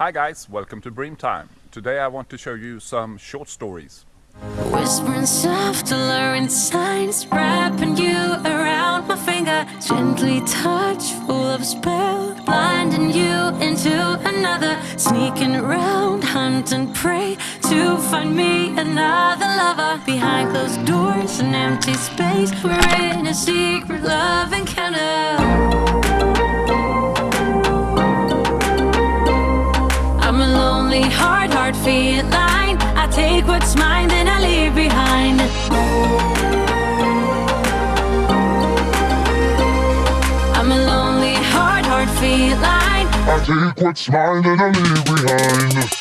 Hi guys, welcome to Breamtime. Today I want to show you some short stories. Whispering soft, alluring signs, wrapping you around my finger, gently touch, full of spell, blinding you into another, sneaking around, hunting prey to find me another lover. Behind closed doors, an empty space, we're in a secret love encounter. Heart feline. I take what's mine, then I leave behind. I'm a lonely heart, heart feline. I take what's mine and I leave behind.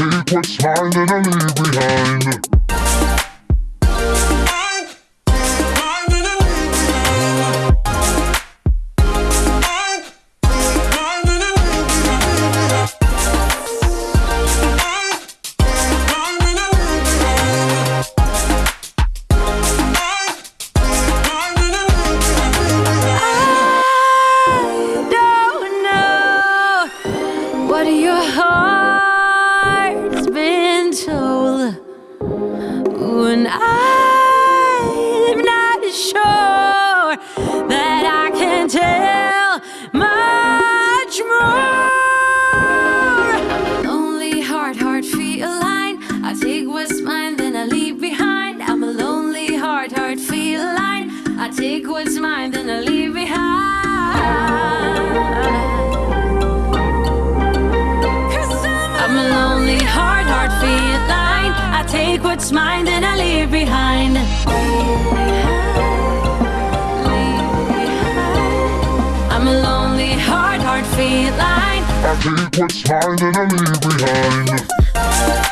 Take what's mine and I leave behind. Take what's mine and I leave behind.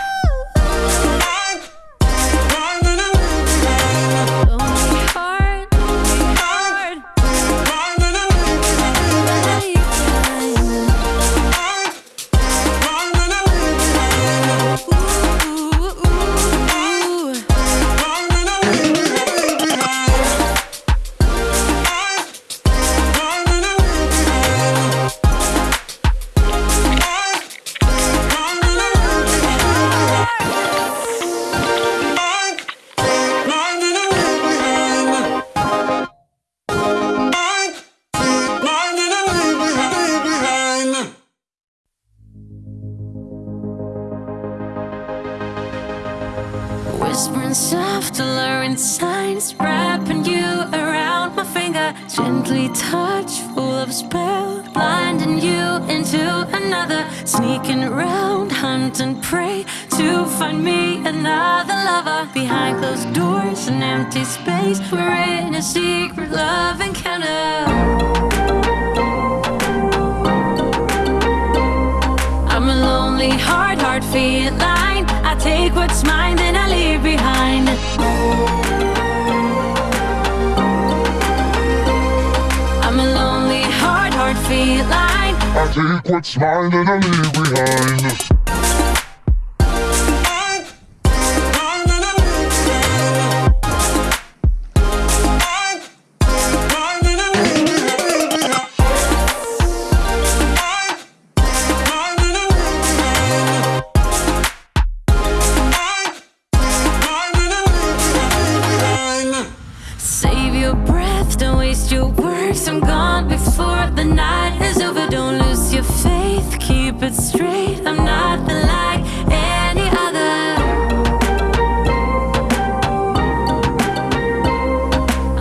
Soft, alluring signs, wrapping you around my finger, gently touch, full of spell, blinding you into another, sneaking around, hunting prey to find me another lover. Behind closed doors, an empty space, we're in a secret love encounter. I'm a lonely heart, heart feline. I take what's mine, I'm a lonely heart, heart feline. I take what's mine and I leave behind. Over. Don't lose your faith, keep it straight. I'm nothing like any other.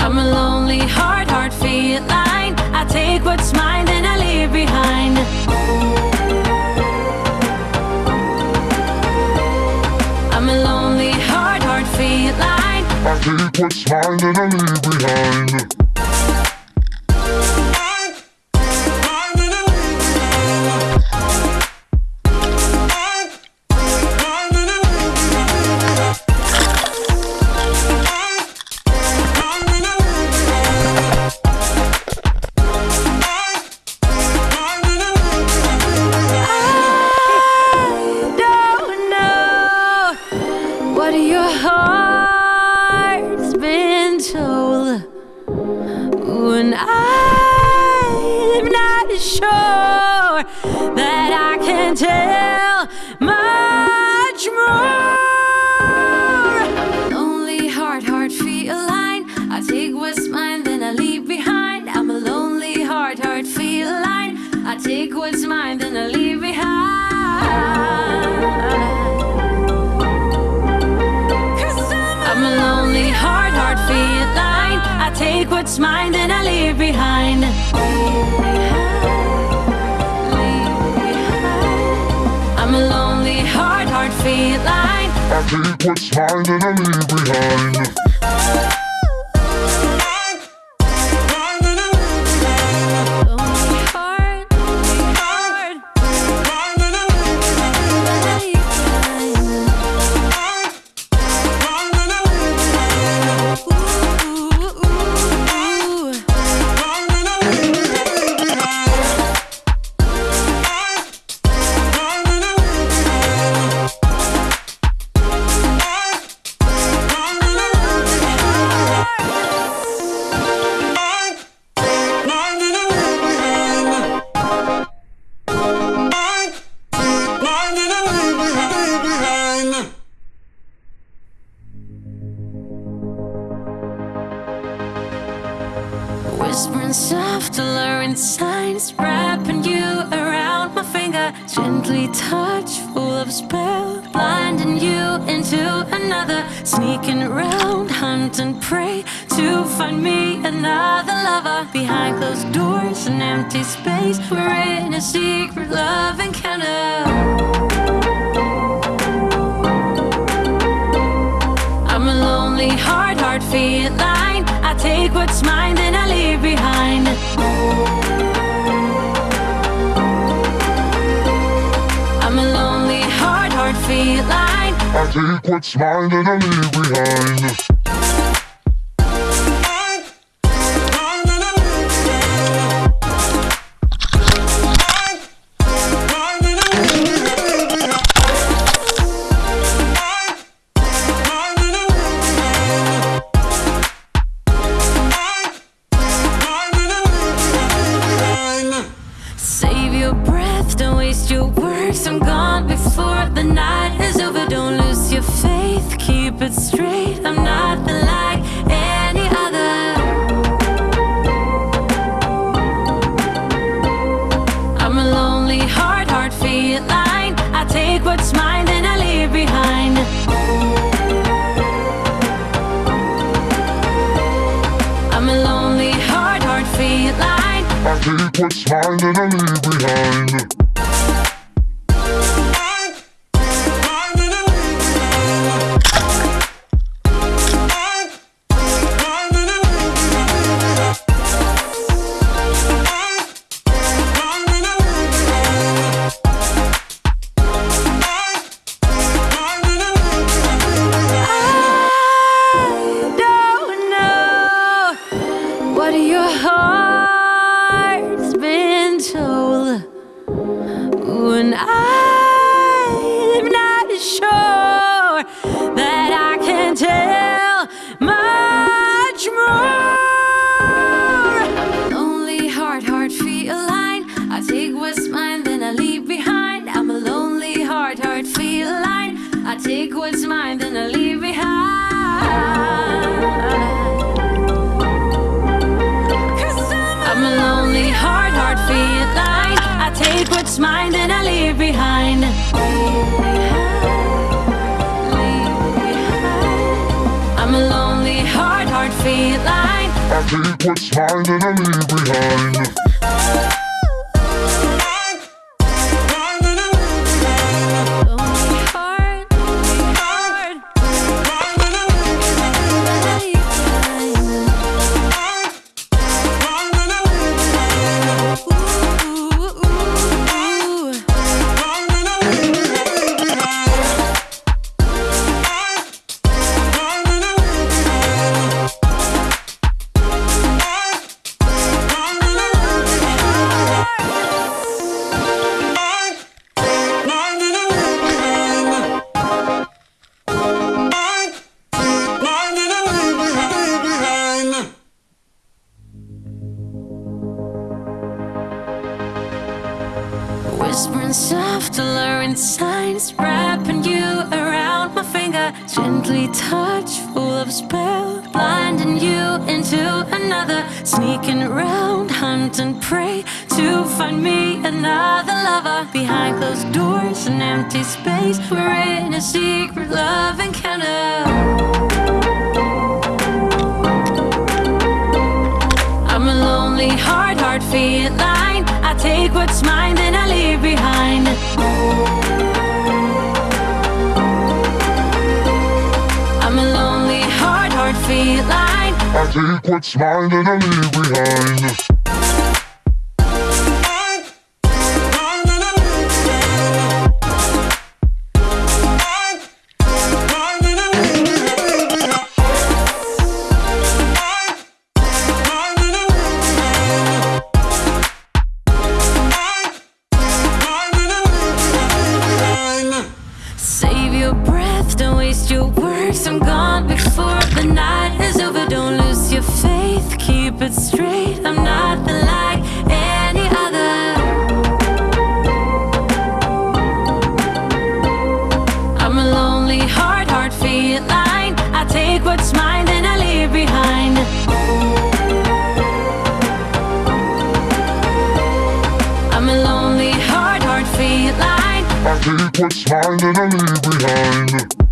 I'm a lonely heart, heart feline. I take what's mine, then I leave behind. I'm a lonely heart, heart feline. I take what's mine and I leave behind. What your heart's been told. When I'm not sure that I can tell much more. Lonely heart, heart feline. I take what's mine, then I leave behind. I'm a lonely heart, heart feline. I take what's mine, what's mine and I leave behind. Gently touch, full of spell, blinding you into another. Sneaking around, hunting prey to find me another lover. Behind closed doors, an empty space, we're in a secret love encounter. I'm a lonely heart, heart feline. Take what's mine and I leave behind. What's mine, then I leave behind. I'm a lonely heart, heart feline. I take what's mine and I leave behind. What's mine, then I leave behind. I'm a lonely heart, heart feline. I take what's mine and I leave behind. Alluring signs, wrapping you around my finger. Gently touch, full of spell, blinding you into another. Sneaking around, hunt and prey to find me another lover. Behind closed doors, an empty space, we're in a secret love encounter. I'm a lonely heart, heart feline. Take what's mine, then I leave behind. I'm a lonely heart, heart feline. I take what's mine and I leave behind. Waste your words. I'm gone before the night is over. Don't lose your faith, keep it straight. I'm nothing like any other. I'm a lonely heart, heart feline. I take what's mine, then I leave behind. I'm a lonely heart, heart feline. I take what's mine and I leave behind.